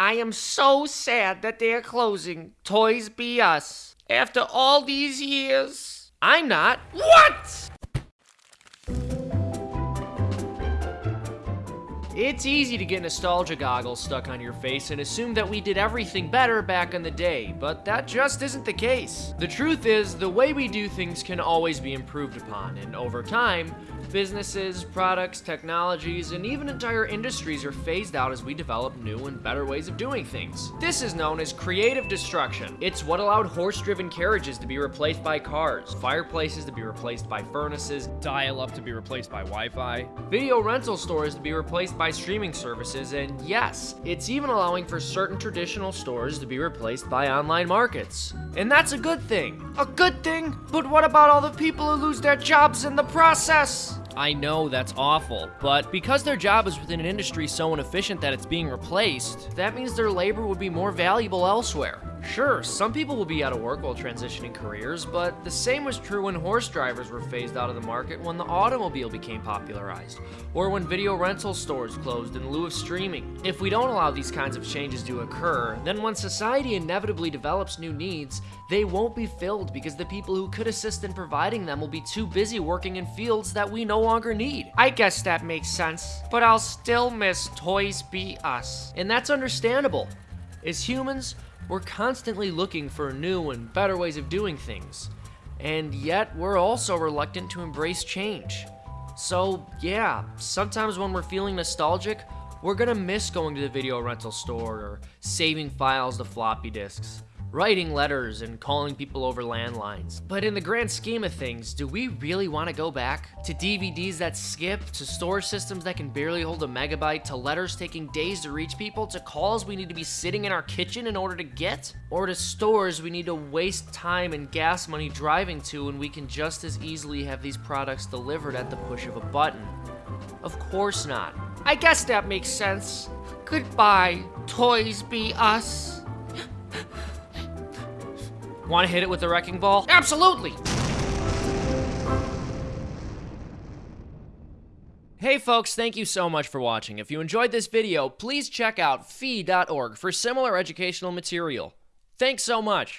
I am so sad that they are closing Toys B Us. After all these years. I'm not. What? It's easy to get nostalgia goggles stuck on your face and assume that we did everything better back in the day, but that just isn't the case. The truth is, the way we do things can always be improved upon, and over time, businesses, products, technologies, and even entire industries are phased out as we develop new and better ways of doing things. This is known as creative destruction. It's what allowed horse-driven carriages to be replaced by cars, fireplaces to be replaced by furnaces, dial-up to be replaced by Wi-Fi, video rental stores to be replaced by streaming services, and yes, it's even allowing for certain traditional stores to be replaced by online markets. And that's a good thing. A good thing? But what about all the people who lose their jobs in the process? I know that's awful, but because their job is within an industry so inefficient that it's being replaced, that means their labor would be more valuable elsewhere. Sure, some people will be out of work while transitioning careers, but the same was true when horse drivers were phased out of the market when the automobile became popularized, or when video rental stores closed in lieu of streaming. If we don't allow these kinds of changes to occur, then when society inevitably develops new needs, they won't be filled because the people who could assist in providing them will be too busy working in fields that we no longer need. I guess that makes sense, but I'll still miss Toys Be Us. And that's understandable. As humans, we're constantly looking for new and better ways of doing things, and yet we're also reluctant to embrace change. So, yeah, sometimes when we're feeling nostalgic, we're gonna miss going to the video rental store or saving files to floppy disks writing letters and calling people over landlines. But in the grand scheme of things, do we really want to go back? To DVDs that skip, to storage systems that can barely hold a megabyte, to letters taking days to reach people, to calls we need to be sitting in our kitchen in order to get? Or to stores we need to waste time and gas money driving to when we can just as easily have these products delivered at the push of a button? Of course not. I guess that makes sense. Goodbye, Toys Be Us. Want to hit it with the wrecking ball? Absolutely! Hey folks, thank you so much for watching. If you enjoyed this video, please check out fee.org for similar educational material. Thanks so much.